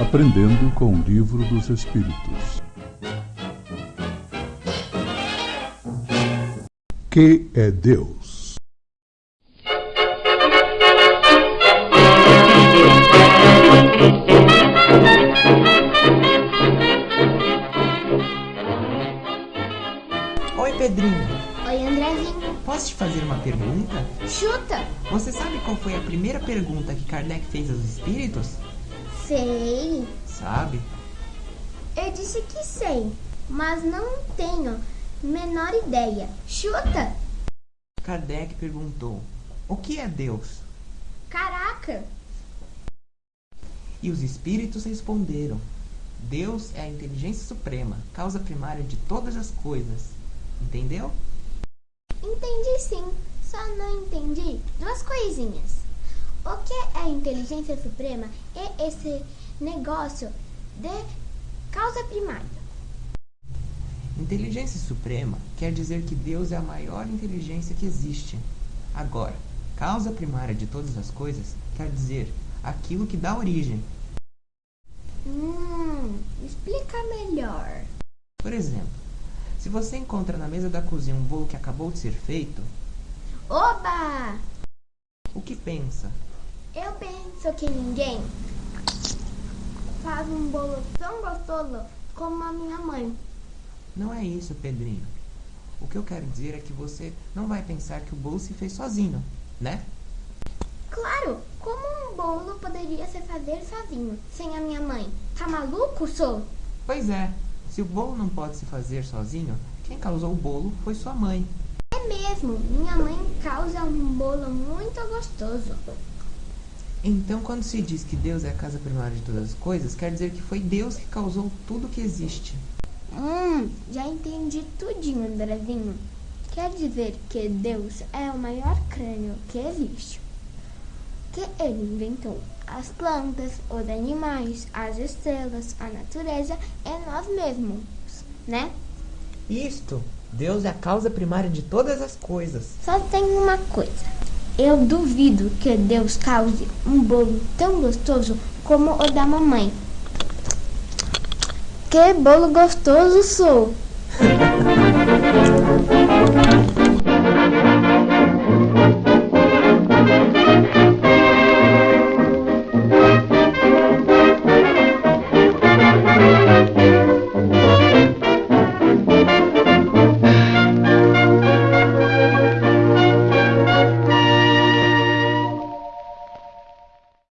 Aprendendo com o Livro dos Espíritos. Que é Deus? Oi, Pedrinho. Oi, Andrezinho. Posso te fazer uma pergunta? Chuta. Você sabe qual foi a primeira pergunta que Kardec fez aos espíritos? Sei. Sabe? Eu disse que sei, mas não tenho menor ideia. Chuta. Kardec perguntou: O que é Deus? Caraca. E os espíritos responderam: Deus é a inteligência suprema, causa primária de todas as coisas. Entendeu? Entendi sim. Só não entendi duas coisinhas. O que é a inteligência suprema e esse negócio de causa primária? Inteligência suprema quer dizer que Deus é a maior inteligência que existe. Agora, causa primária de todas as coisas quer dizer aquilo que dá origem. Hum, explica melhor. Por exemplo, se você encontra na mesa da cozinha um bolo que acabou de ser feito, Oba! o que pensa? Eu penso que ninguém faz um bolo tão gostoso como a minha mãe. Não é isso, Pedrinho. O que eu quero dizer é que você não vai pensar que o bolo se fez sozinho, né? Claro, como um bolo poderia se fazer sozinho, sem a minha mãe? Tá maluco, sou? Pois é, se o bolo não pode se fazer sozinho, quem causou o bolo foi sua mãe. É mesmo, minha mãe causa um bolo muito gostoso. Então, quando se diz que Deus é a casa primária de todas as coisas, quer dizer que foi Deus que causou tudo que existe. Hum, já entendi tudinho, Andrezinho. Quer dizer que Deus é o maior crânio que existe. Que ele inventou as plantas, os animais, as estrelas, a natureza e nós mesmos, né? Isto, Deus é a causa primária de todas as coisas. Só tem uma coisa. Eu duvido que Deus cause um bolo tão gostoso como o da mamãe. Que bolo gostoso sou!